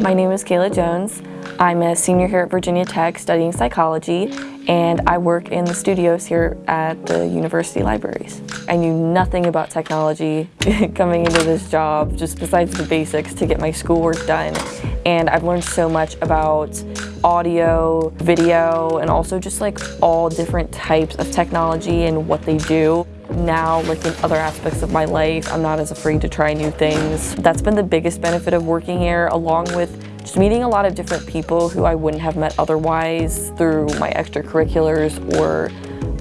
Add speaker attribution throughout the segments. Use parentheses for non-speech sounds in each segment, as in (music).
Speaker 1: My name is Kayla Jones. I'm a senior here at Virginia Tech studying psychology and I work in the studios here at the university libraries. I knew nothing about technology (laughs) coming into this job, just besides the basics to get my schoolwork done. And I've learned so much about audio, video, and also just like all different types of technology and what they do. Now, like in other aspects of my life, I'm not as afraid to try new things. That's been the biggest benefit of working here, along with just meeting a lot of different people who I wouldn't have met otherwise through my extracurriculars or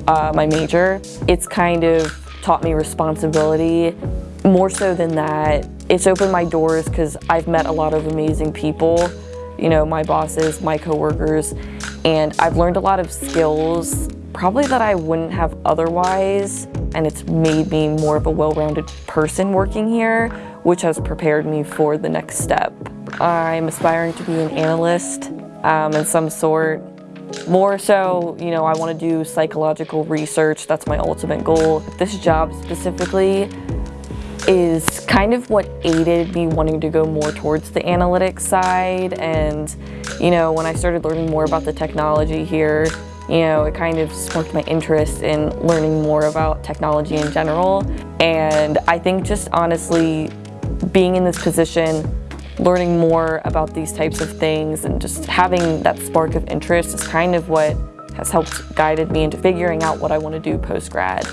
Speaker 1: uh, my major. It's kind of taught me responsibility. More so than that, it's opened my doors because I've met a lot of amazing people, you know, my bosses, my coworkers, and I've learned a lot of skills probably that I wouldn't have otherwise, and it's made me more of a well-rounded person working here, which has prepared me for the next step. I'm aspiring to be an analyst um, in some sort. More so, you know, I want to do psychological research. That's my ultimate goal. This job specifically is kind of what aided me wanting to go more towards the analytics side. And, you know, when I started learning more about the technology here, you know, it kind of sparked my interest in learning more about technology in general. And I think just honestly, being in this position learning more about these types of things and just having that spark of interest is kind of what has helped guided me into figuring out what I want to do post-grad.